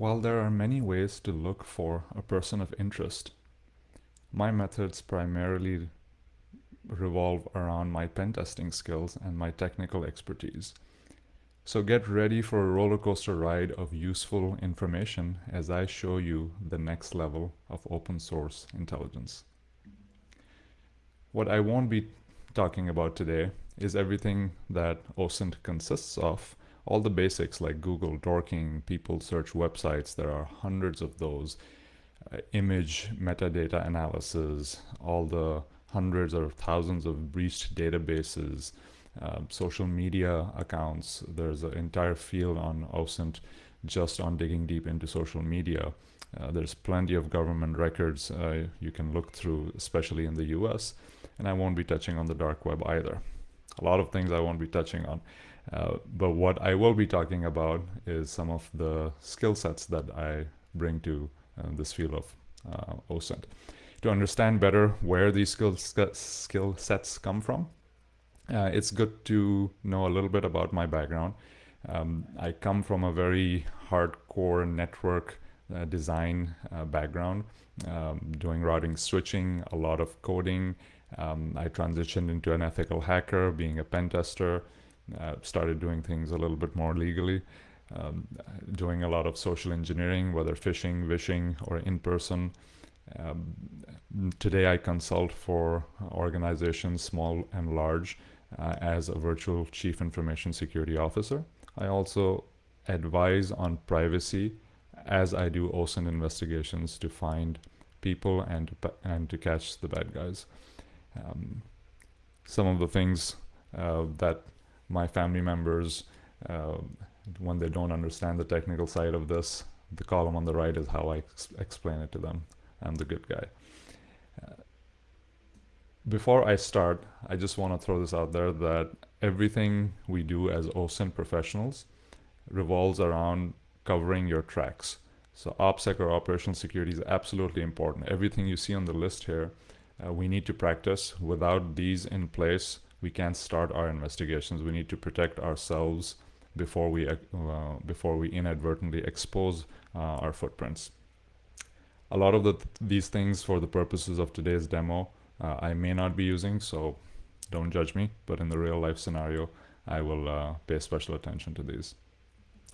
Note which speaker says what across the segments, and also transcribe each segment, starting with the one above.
Speaker 1: While there are many ways to look for a person of interest, my methods primarily revolve around my pen testing skills and my technical expertise. So get ready for a roller coaster ride of useful information as I show you the next level of open source intelligence. What I won't be talking about today is everything that OSINT consists of, all the basics like Google, Dorking, people search websites, there are hundreds of those, uh, image metadata analysis, all the hundreds or thousands of breached databases, uh, social media accounts. There's an entire field on OSINT just on digging deep into social media. Uh, there's plenty of government records uh, you can look through, especially in the US. And I won't be touching on the dark web either. A lot of things I won't be touching on. Uh, but what I will be talking about is some of the skill sets that I bring to uh, this field of uh, OSINT. To understand better where these skill, skill sets come from, uh, it's good to know a little bit about my background. Um, I come from a very hardcore network uh, design uh, background, um, doing routing switching, a lot of coding. Um, I transitioned into an ethical hacker, being a pen tester, uh, started doing things a little bit more legally, um, doing a lot of social engineering, whether phishing, vishing, or in person. Um, today I consult for organizations, small and large, uh, as a virtual chief information security officer. I also advise on privacy as I do OSINT investigations to find people and and to catch the bad guys. Um, some of the things uh, that my family members, uh, when they don't understand the technical side of this, the column on the right is how I ex explain it to them. I'm the good guy. Uh, before I start, I just want to throw this out there that everything we do as OSINT professionals revolves around covering your tracks. So OPSEC or operational security is absolutely important. Everything you see on the list here, uh, we need to practice. Without these in place, we can't start our investigations. We need to protect ourselves before we uh, before we inadvertently expose uh, our footprints. A lot of the th these things for the purposes of today's demo uh, I may not be using, so don't judge me, but in the real life scenario, I will uh, pay special attention to these.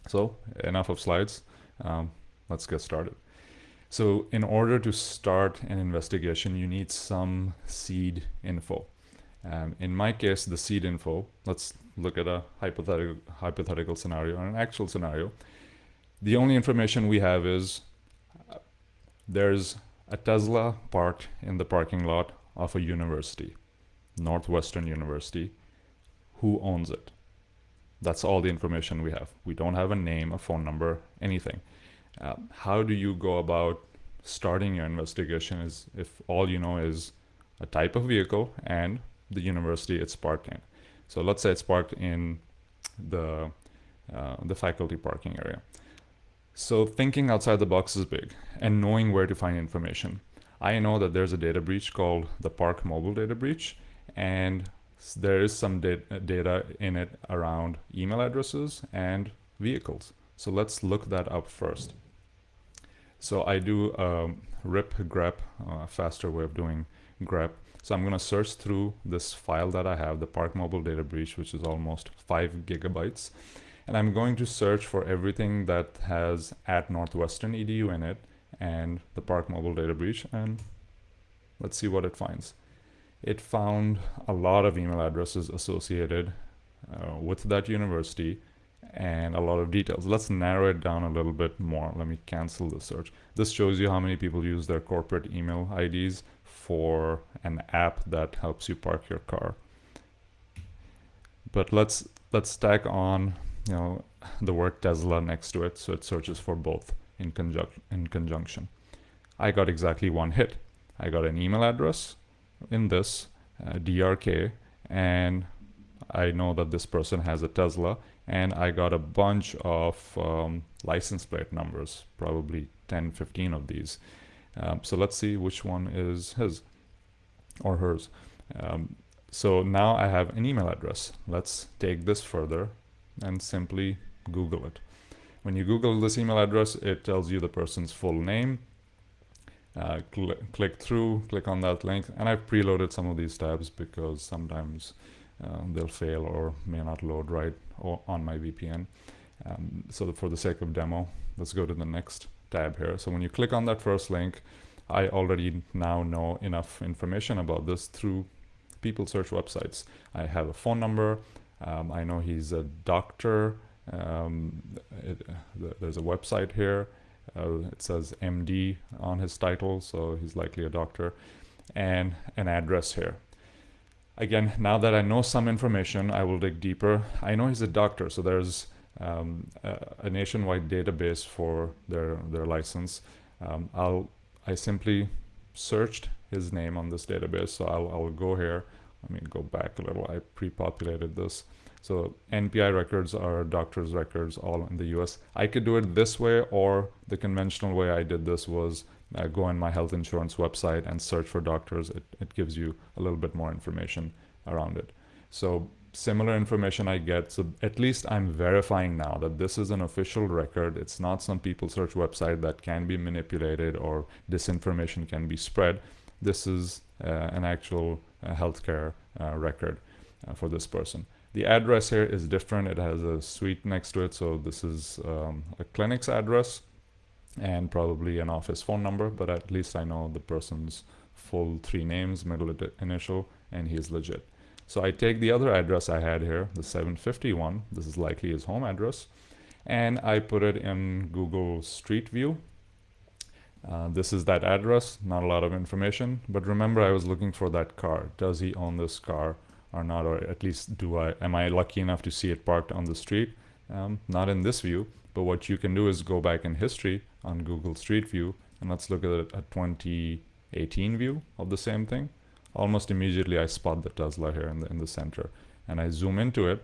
Speaker 1: So enough of slides, um, let's get started. So in order to start an investigation, you need some seed info. Um, in my case, the seed info, let's look at a hypothetical, hypothetical scenario and an actual scenario. The only information we have is uh, there's a Tesla parked in the parking lot of a university, Northwestern University, who owns it. That's all the information we have. We don't have a name, a phone number, anything. Uh, how do you go about starting your investigation is if all you know is a type of vehicle and the university it's parked in. So let's say it's parked in the, uh, the faculty parking area. So thinking outside the box is big and knowing where to find information. I know that there's a data breach called the Park Mobile data breach, and there is some data in it around email addresses and vehicles. So let's look that up first. So I do um, rip grep, a uh, faster way of doing grep. So I'm going to search through this file that I have, the Park Mobile data breach, which is almost five gigabytes. And I'm going to search for everything that has at Northwestern EDU in it and the Park Mobile data breach and let's see what it finds. It found a lot of email addresses associated uh, with that university and a lot of details. Let's narrow it down a little bit more. Let me cancel the search. This shows you how many people use their corporate email IDs for an app that helps you park your car. But let's let's stack on you know the word Tesla next to it so it searches for both in, conjunc in conjunction. I got exactly one hit. I got an email address in this uh, DRK and I know that this person has a Tesla and I got a bunch of um, license plate numbers, probably 10, 15 of these. Um, so let's see which one is his or hers. Um, so now I have an email address. Let's take this further and simply Google it. When you Google this email address, it tells you the person's full name. Uh, cl click through, click on that link, and I've preloaded some of these tabs because sometimes uh, they'll fail or may not load right on my VPN. Um, so for the sake of demo, let's go to the next tab here. So when you click on that first link, I already now know enough information about this through people search websites. I have a phone number. Um, I know he's a doctor. Um, it, there's a website here. Uh, it says MD on his title, so he's likely a doctor, and an address here. Again, now that I know some information, I will dig deeper. I know he's a doctor, so there's um, a, a, nationwide database for their their license. Um, I'll I simply searched his name on this database, so I'll I'll go here. Let me go back a little. I pre-populated this. So NPI records are doctor's records all in the US. I could do it this way or the conventional way I did this was uh, go on my health insurance website and search for doctors. It, it gives you a little bit more information around it. So similar information I get. So at least I'm verifying now that this is an official record. It's not some people search website that can be manipulated or disinformation can be spread. This is uh, an actual uh, healthcare uh, record uh, for this person. The address here is different. It has a suite next to it. So this is um, a clinic's address and probably an office phone number, but at least I know the person's full three names, middle initial, and he's legit. So I take the other address I had here, the 751, this is likely his home address, and I put it in Google Street View. Uh, this is that address, not a lot of information, but remember I was looking for that car. Does he own this car or not, or at least do I, am I lucky enough to see it parked on the street? Um, not in this view, but what you can do is go back in history on Google Street View and let's look at a 2018 view of the same thing. Almost immediately I spot the Tesla here in the, in the center and I zoom into it.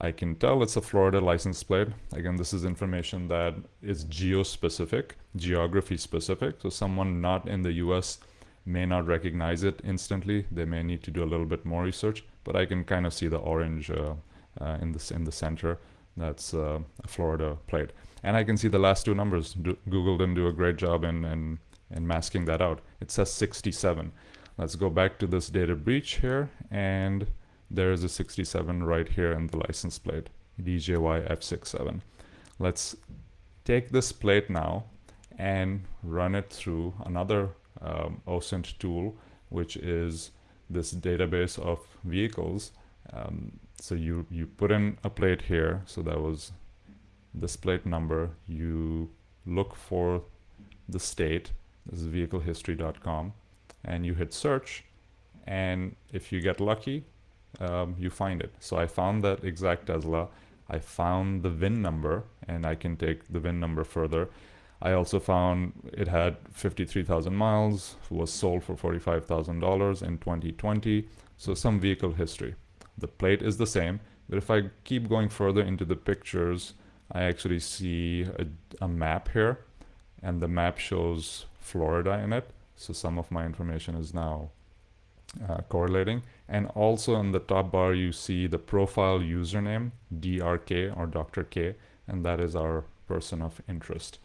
Speaker 1: I can tell it's a Florida license plate. Again, this is information that is geo-specific, geography specific. So someone not in the US may not recognize it instantly. They may need to do a little bit more research, but I can kind of see the orange uh, uh, in, the, in the center. That's uh, a Florida plate. And I can see the last two numbers. Do, Google didn't do a great job in, in, in masking that out. It says 67. Let's go back to this data breach here. And there's a 67 right here in the license plate, DJY-F67. Let's take this plate now and run it through another um, OSINT tool, which is this database of vehicles. Um, so you, you put in a plate here. So that was this plate number. You look for the state. This is vehiclehistory.com. And you hit search. And if you get lucky, um, you find it. So I found that exact Tesla. I found the VIN number and I can take the VIN number further. I also found it had 53,000 miles, was sold for $45,000 in 2020. So some vehicle history. The plate is the same, but if I keep going further into the pictures, I actually see a, a map here and the map shows Florida in it. So some of my information is now uh, correlating. And also in the top bar, you see the profile username, DRK or Dr. K, and that is our person of interest.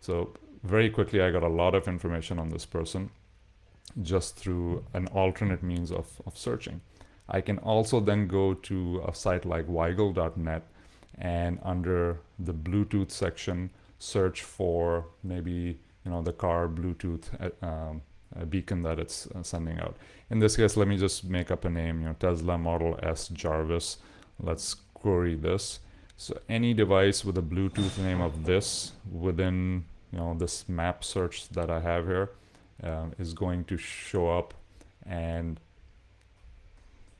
Speaker 1: So very quickly, I got a lot of information on this person just through an alternate means of, of searching. I can also then go to a site like weigel.net and under the Bluetooth section, search for maybe you know the car Bluetooth uh, um, beacon that it's uh, sending out. In this case, let me just make up a name, you know, Tesla Model S Jarvis. Let's query this. So any device with a Bluetooth name of this within you know this map search that I have here uh, is going to show up and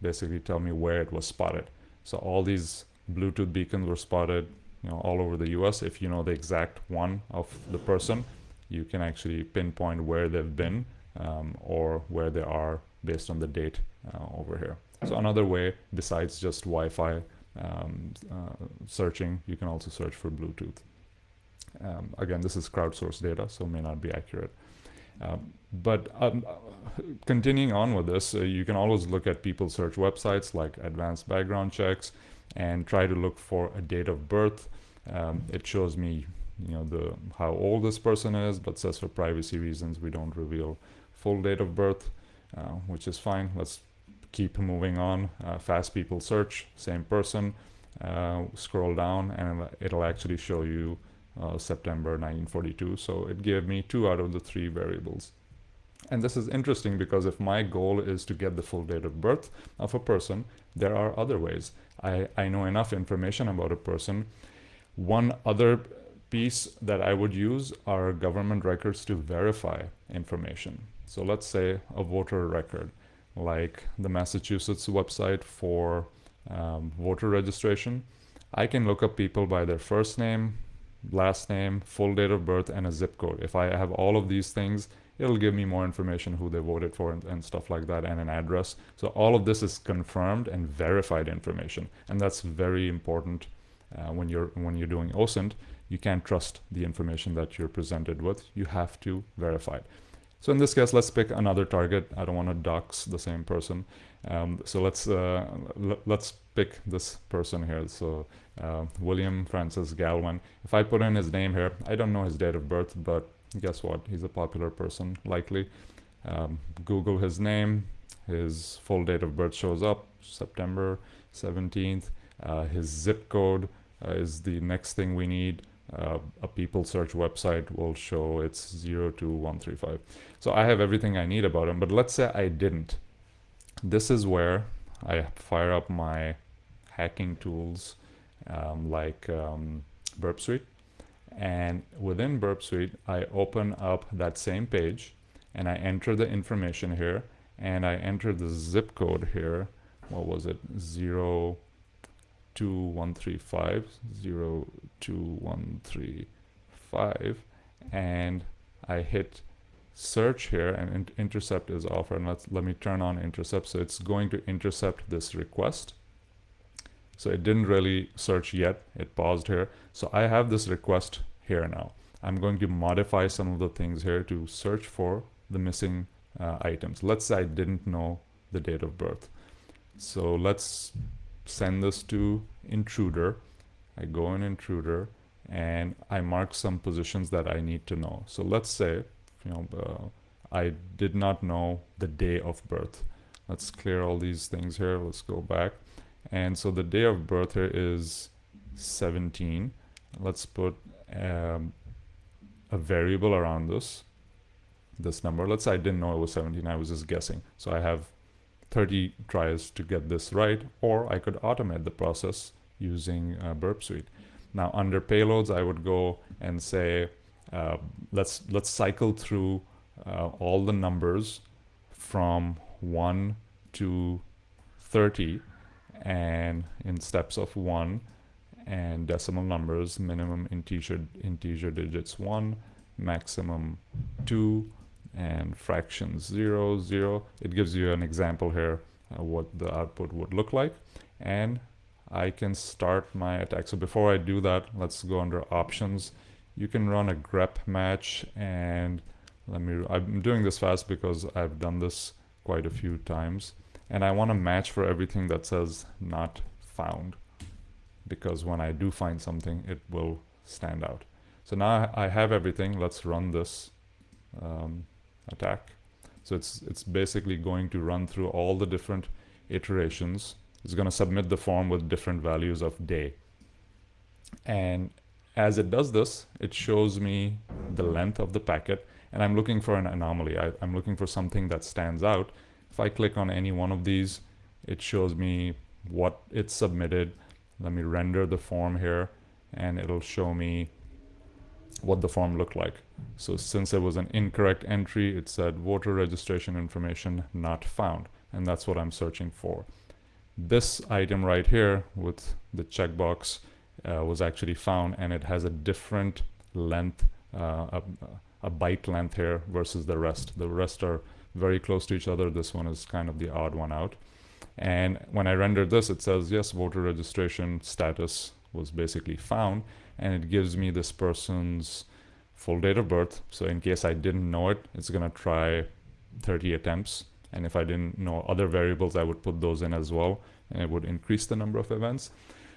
Speaker 1: basically tell me where it was spotted. So all these Bluetooth beacons were spotted you know, all over the US. If you know the exact one of the person, you can actually pinpoint where they've been um, or where they are based on the date uh, over here. So another way besides just Wi-Fi um, uh, searching, you can also search for Bluetooth. Um, again, this is crowdsourced data, so may not be accurate. Um, but um, continuing on with this, uh, you can always look at people search websites like advanced background checks and try to look for a date of birth. Um, it shows me, you know, the how old this person is, but says for privacy reasons we don't reveal full date of birth, uh, which is fine. Let's keep moving on. Uh, fast people search, same person. Uh, scroll down and it'll actually show you uh, September 1942. So it gave me two out of the three variables. And this is interesting because if my goal is to get the full date of birth of a person, there are other ways. I, I know enough information about a person. One other piece that I would use are government records to verify information. So let's say a voter record, like the Massachusetts website for um, voter registration. I can look up people by their first name, last name, full date of birth, and a zip code. If I have all of these things, it'll give me more information who they voted for and, and, stuff like that and an address. So all of this is confirmed and verified information and that's very important uh, when you're when you're doing OSINT you can't trust the information that you're presented with. You have to verify it. So in this case let's pick another target. I don't want to dox the same person. Um, so let's uh, let's pick this person here. So uh, William Francis Galvin if I put in his name here I don't know his date of birth but guess what? He's a popular person, likely. Um, Google his name, his full date of birth shows up, September 17th. Uh, his zip code uh, is the next thing we need. Uh, a people search website will show it's 02135. So I have everything I need about him, but let's say I didn't. This is where I fire up my hacking tools um, like um, Burp Suite and within Burp Suite, I open up that same page and I enter the information here and I enter the zip code here. What was it? 02135, 02135 and I hit search here and intercept is offered. Let's, let me turn on intercept. So it's going to intercept this request so it didn't really search yet. It paused here. So I have this request here now. I'm going to modify some of the things here to search for the missing uh, items. Let's say I didn't know the date of birth. So let's send this to intruder. I go in intruder and I mark some positions that I need to know. So let's say, you know, uh, I did not know the day of birth. Let's clear all these things here. Let's go back. And so the day of birth here is 17. Let's put um, a variable around this, this number. Let's say I didn't know it was 17. I was just guessing. So I have 30 tries to get this right, or I could automate the process using uh, Burp Suite. Now under payloads, I would go and say, uh, let's let's cycle through uh, all the numbers from 1 to 30 and in steps of 1 and decimal numbers minimum integer integer digits 1 maximum 2 and fractions 0 0 it gives you an example here uh, what the output would look like. And I can start my attack. So before I do that let's go under options. You can run a grep match and let me I'm doing this fast because I've done this quite a few times and I want to match for everything that says not found. Because when I do find something it will stand out. So now I have everything let's run this um, attack. So it's it's basically going to run through all the different iterations. It's going to submit the form with different values of day. And as it does this it shows me the length of the packet. And I'm looking for an anomaly. I, I'm looking for something that stands out if I click on any one of these, it shows me what it's submitted. Let me render the form here and it'll show me what the form looked like. So since it was an incorrect entry, it said voter registration information not found. And that's what I'm searching for. This item right here with the checkbox uh, was actually found and it has a different length, uh, a, a byte length here versus the rest. The rest are very close to each other. This one is kind of the odd one out. And when I render this, it says, yes, voter registration status was basically found. And it gives me this person's full date of birth. So in case I didn't know it, it's going to try 30 attempts. And if I didn't know other variables, I would put those in as well. And it would increase the number of events.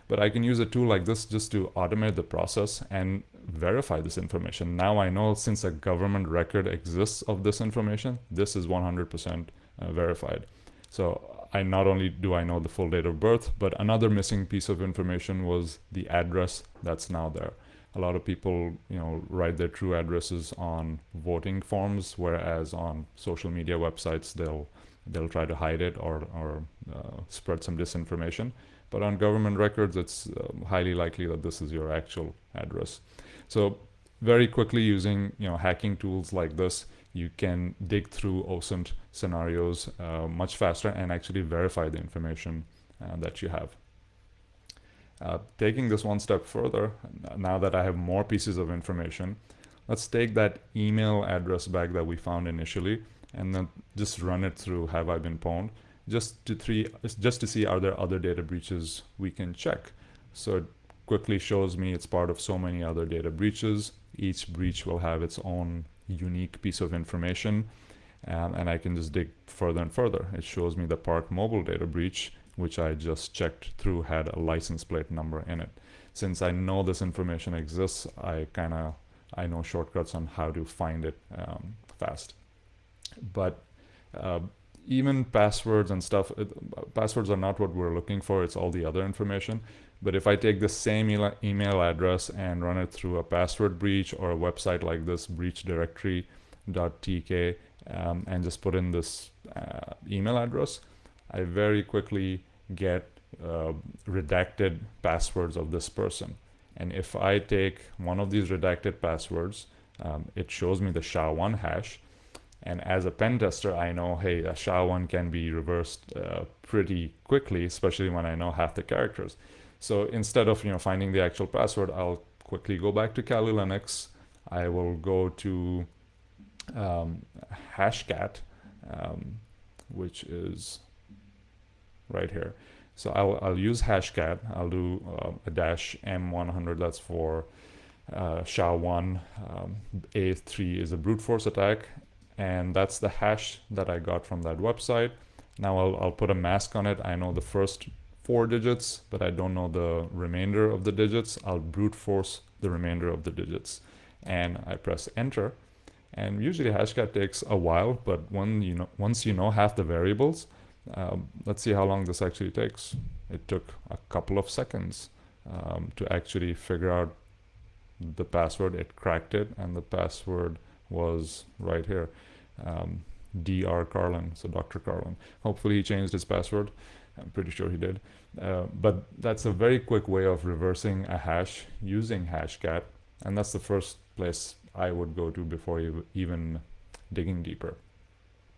Speaker 1: but I can use a tool like this just to automate the process and verify this information. Now I know since a government record exists of this information, this is 100% uh, verified. So I not only do I know the full date of birth, but another missing piece of information was the address that's now there. A lot of people, you know, write their true addresses on voting forms, whereas on social media websites they'll they'll try to hide it or or uh, spread some disinformation. But on government records, it's uh, highly likely that this is your actual address. So very quickly using you know hacking tools like this, you can dig through OSINT scenarios uh, much faster and actually verify the information uh, that you have. Uh, taking this one step further, now that I have more pieces of information, let's take that email address back that we found initially and then just run it through have I been pwned just to three just to see are there other data breaches we can check. So quickly shows me it's part of so many other data breaches. Each breach will have its own unique piece of information um, and I can just dig further and further. It shows me the Park Mobile data breach, which I just checked through had a license plate number in it. Since I know this information exists, I kind of I know shortcuts on how to find it um, fast. But uh, even passwords and stuff, it, passwords are not what we're looking for. It's all the other information. But if I take the same email address and run it through a password breach or a website like this, breachdirectory.tk, um, and just put in this uh, email address, I very quickly get uh, redacted passwords of this person. And if I take one of these redacted passwords, um, it shows me the SHA-1 hash. And as a pen tester, I know, hey, a SHA-1 can be reversed uh, pretty quickly, especially when I know half the characters. So instead of you know finding the actual password, I'll quickly go back to Kali Linux. I will go to um, Hashcat, um, which is right here. So I'll, I'll use Hashcat. I'll do uh, a dash M100. That's for uh, SHA-1. Um, A3 is a brute force attack. And that's the hash that I got from that website. Now I'll, I'll put a mask on it. I know the first four digits, but I don't know the remainder of the digits. I'll brute force the remainder of the digits. And I press enter. And usually Hashcat takes a while, but when you know, once you know half the variables, um, let's see how long this actually takes. It took a couple of seconds um, to actually figure out the password. It cracked it, and the password was right here. Um, Dr. Carlin, so Dr. Carlin. Hopefully he changed his password. I'm pretty sure he did. Uh, but that's a very quick way of reversing a hash using Hashcat. And that's the first place I would go to before even digging deeper.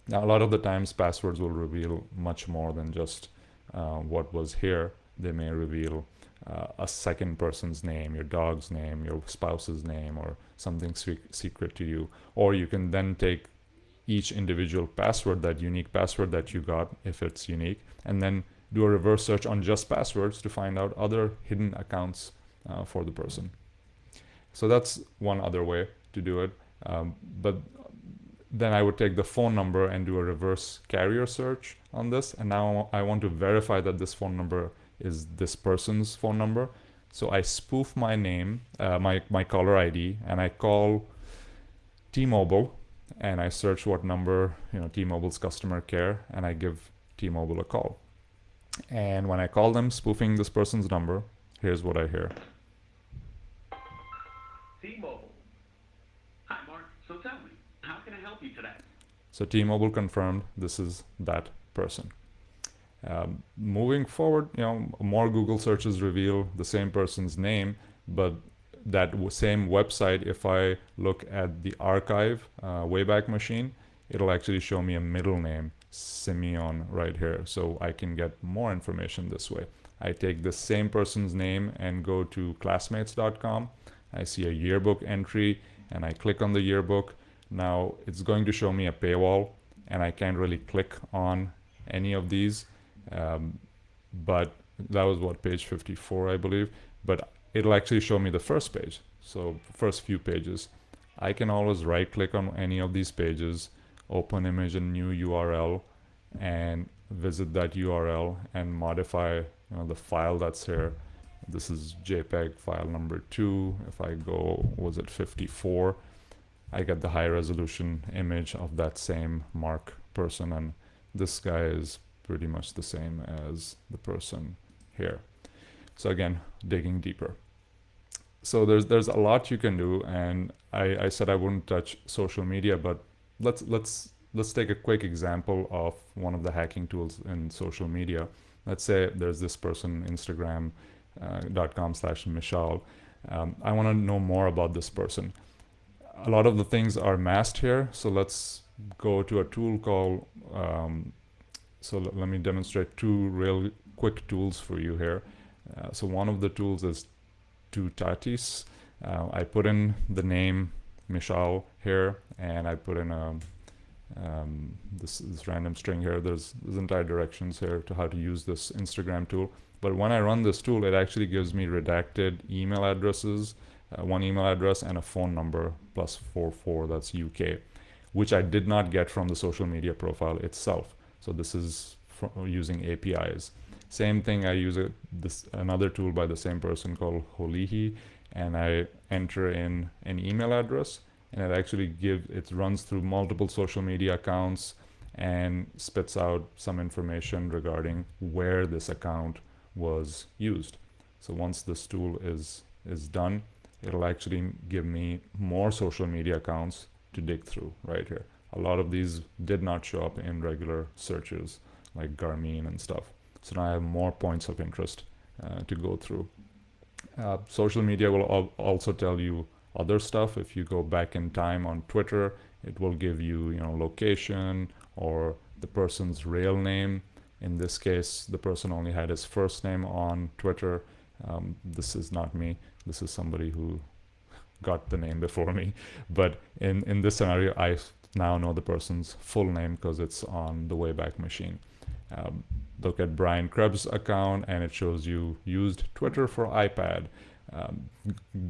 Speaker 1: Now, a lot of the times passwords will reveal much more than just uh, what was here. They may reveal uh, a second person's name, your dog's name, your spouse's name, or something secret to you. Or you can then take each individual password, that unique password that you got, if it's unique, and then do a reverse search on just passwords to find out other hidden accounts uh, for the person. So that's one other way to do it. Um, but then I would take the phone number and do a reverse carrier search on this. And now I want to verify that this phone number is this person's phone number. So I spoof my name, uh, my, my caller ID, and I call T-Mobile and I search what number, you know, T-Mobile's customer care, and I give T-Mobile a call. And when I call them spoofing this person's number, here's what I hear.
Speaker 2: T-Mobile. Hi, Mark. So tell me, how can I help you today?
Speaker 1: So T-Mobile confirmed this is that person. Um, moving forward, you know, more Google searches reveal the same person's name, but that same website, if I look at the archive uh, Wayback Machine, it'll actually show me a middle name Simeon right here. So I can get more information this way. I take the same person's name and go to classmates.com. I see a yearbook entry and I click on the yearbook. Now it's going to show me a paywall and I can't really click on any of these. Um, but that was what page 54, I believe. But it'll actually show me the first page. So first few pages. I can always right click on any of these pages open image and new URL and visit that URL and modify you know, the file that's here this is JPEG file number two. If I go, was it 54? I get the high resolution image of that same Mark person and this guy is pretty much the same as the person here. So again, digging deeper. So there's there's a lot you can do and I, I said I wouldn't touch social media, but let's let's let's take a quick example of one of the hacking tools in social media. Let's say there's this person, Instagram.com uh, slash Michelle. Um, I want to know more about this person. A lot of the things are masked here. So let's go to a tool called, um, so let me demonstrate two real quick tools for you here. Uh, so one of the tools is Two-Tatis. Uh, I put in the name Michal here and I put in a um, this, this random string here. There's, there's entire directions here to how to use this Instagram tool. But when I run this tool, it actually gives me redacted email addresses, uh, one email address and a phone number plus 44, that's UK, which I did not get from the social media profile itself. So this is using APIs. Same thing, I use a, this another tool by the same person called Holihi, and I enter in an email address and it actually gives it runs through multiple social media accounts and spits out some information regarding where this account was used. So once this tool is is done it'll actually give me more social media accounts to dig through right here. A lot of these did not show up in regular searches like Garmin and stuff so now I have more points of interest uh, to go through uh, social media will al also tell you other stuff. If you go back in time on Twitter, it will give you, you know, location or the person's real name. In this case, the person only had his first name on Twitter. Um, this is not me. This is somebody who got the name before me. But in, in this scenario, I now know the person's full name because it's on the Wayback Machine. Um, look at Brian Krebs' account and it shows you used Twitter for iPad. Um,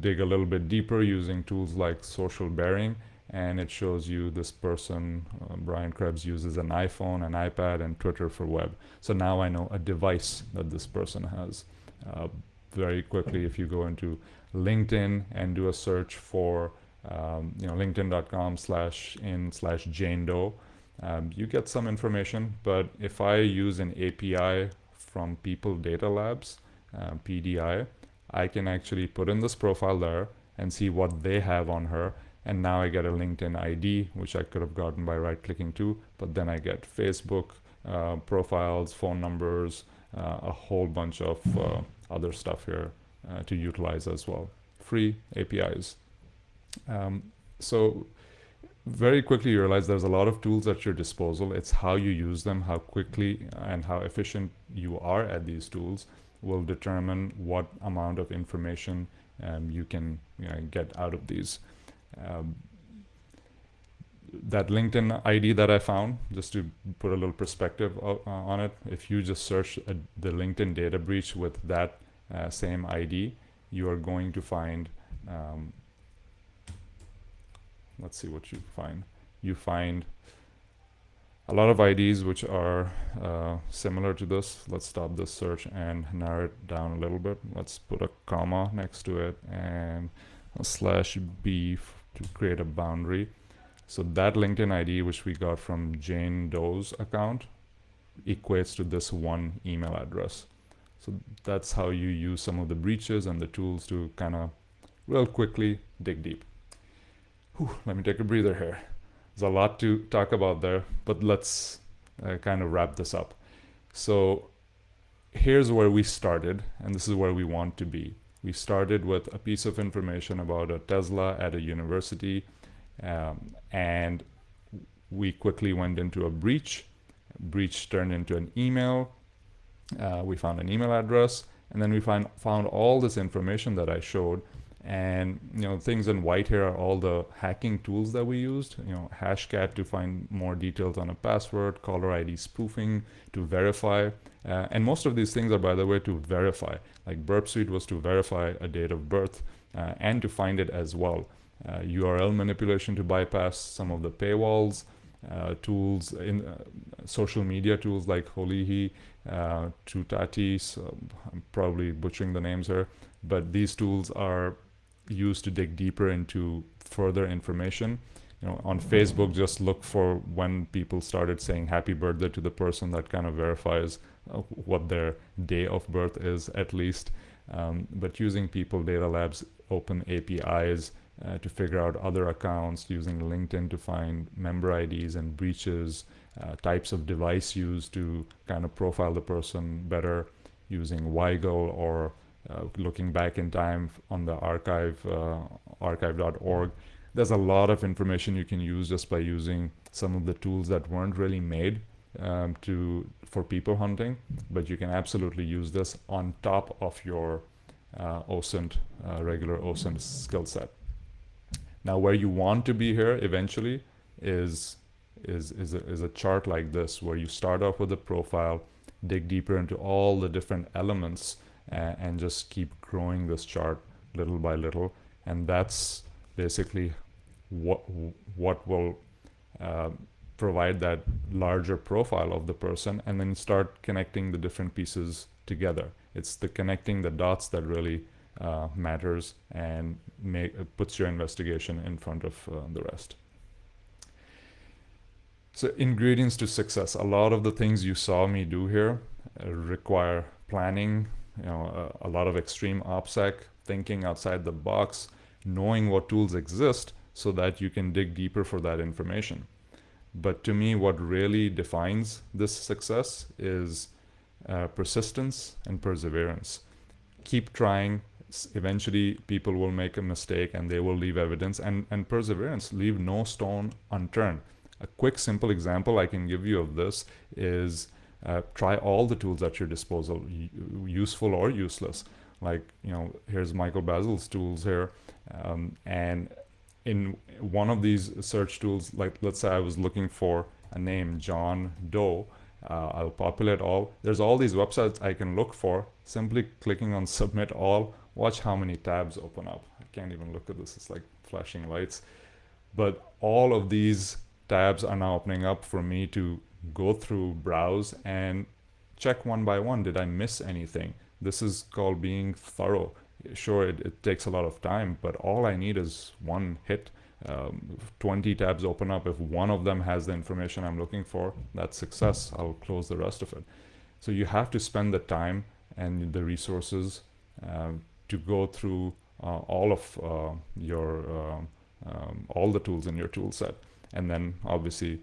Speaker 1: dig a little bit deeper using tools like social bearing and it shows you this person uh, Brian Krebs uses an iPhone an iPad and Twitter for web. So now I know a device that this person has. Uh, very quickly if you go into LinkedIn and do a search for um, you know linkedin.com slash in slash Jane Doe um, you get some information but if I use an API from People Data Labs uh, PDI I can actually put in this profile there and see what they have on her. And now I get a LinkedIn ID which I could have gotten by right clicking too but then I get Facebook uh, profiles phone numbers uh, a whole bunch of uh, other stuff here uh, to utilize as well. Free APIs um, so very quickly you realize there's a lot of tools at your disposal it's how you use them how quickly and how efficient you are at these tools will determine what amount of information um, you can you know, get out of these. Um, that LinkedIn ID that I found, just to put a little perspective uh, on it, if you just search a, the LinkedIn data breach with that uh, same ID, you are going to find, um, let's see what you find. You find a lot of IDs which are uh, similar to this. Let's stop this search and narrow it down a little bit. Let's put a comma next to it and a slash B to create a boundary. So that LinkedIn ID which we got from Jane Doe's account equates to this one email address. So that's how you use some of the breaches and the tools to kind of real quickly dig deep. Whew, let me take a breather here. There's a lot to talk about there, but let's uh, kind of wrap this up. So here's where we started, and this is where we want to be. We started with a piece of information about a Tesla at a university, um, and we quickly went into a breach. Breach turned into an email. Uh, we found an email address, and then we find, found all this information that I showed and you know things in white here are all the hacking tools that we used. You know hashcat to find more details on a password caller id spoofing to verify. Uh, and most of these things are by the way to verify. Like burp suite was to verify a date of birth uh, and to find it as well. Uh, url manipulation to bypass some of the paywalls uh, tools in uh, social media tools like Holihi, uh, Tutati, so I'm probably butchering the names here, but these tools are used to dig deeper into further information. You know, on Facebook, just look for when people started saying happy birthday to the person that kind of verifies uh, what their day of birth is at least. Um, but using People Data Labs open APIs uh, to figure out other accounts, using LinkedIn to find member IDs and breaches, uh, types of device used to kind of profile the person better, using WIGO or uh, looking back in time on the archive, uh, archive.org. There's a lot of information you can use just by using some of the tools that weren't really made um, to for people hunting, but you can absolutely use this on top of your uh, OSINT, uh, regular OSINT skill set. Now, where you want to be here eventually is is is a, is a chart like this, where you start off with a profile, dig deeper into all the different elements, and just keep growing this chart little by little, and that's basically what what will uh, provide that larger profile of the person, and then start connecting the different pieces together. It's the connecting the dots that really uh, matters and make, uh, puts your investigation in front of uh, the rest. So ingredients to success. A lot of the things you saw me do here uh, require planning, you know, a, a lot of extreme OPSEC, thinking outside the box, knowing what tools exist so that you can dig deeper for that information. But to me, what really defines this success is uh, persistence and perseverance. Keep trying. Eventually, people will make a mistake and they will leave evidence. And, and perseverance, leave no stone unturned. A quick, simple example I can give you of this is uh, try all the tools at your disposal, useful or useless. Like, you know, here's Michael Basil's tools here. Um, and in one of these search tools, like let's say I was looking for a name, John Doe, uh, I'll populate all. There's all these websites I can look for. Simply clicking on submit all, watch how many tabs open up. I can't even look at this, it's like flashing lights. But all of these tabs are now opening up for me to go through, browse, and check one by one. Did I miss anything? This is called being thorough. Sure, it, it takes a lot of time, but all I need is one hit um, 20 tabs open up. If one of them has the information I'm looking for, that's success. I'll close the rest of it. So you have to spend the time and the resources um, to go through uh, all of uh, your um, um, all the tools in your tool set and then obviously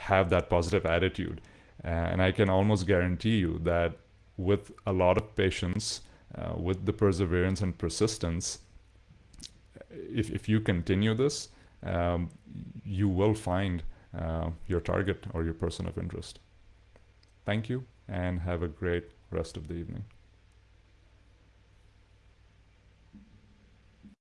Speaker 1: have that positive attitude uh, and I can almost guarantee you that with a lot of patience uh, with the perseverance and persistence if, if you continue this, um, you will find uh, your target or your person of interest. Thank you and have a great rest of the evening.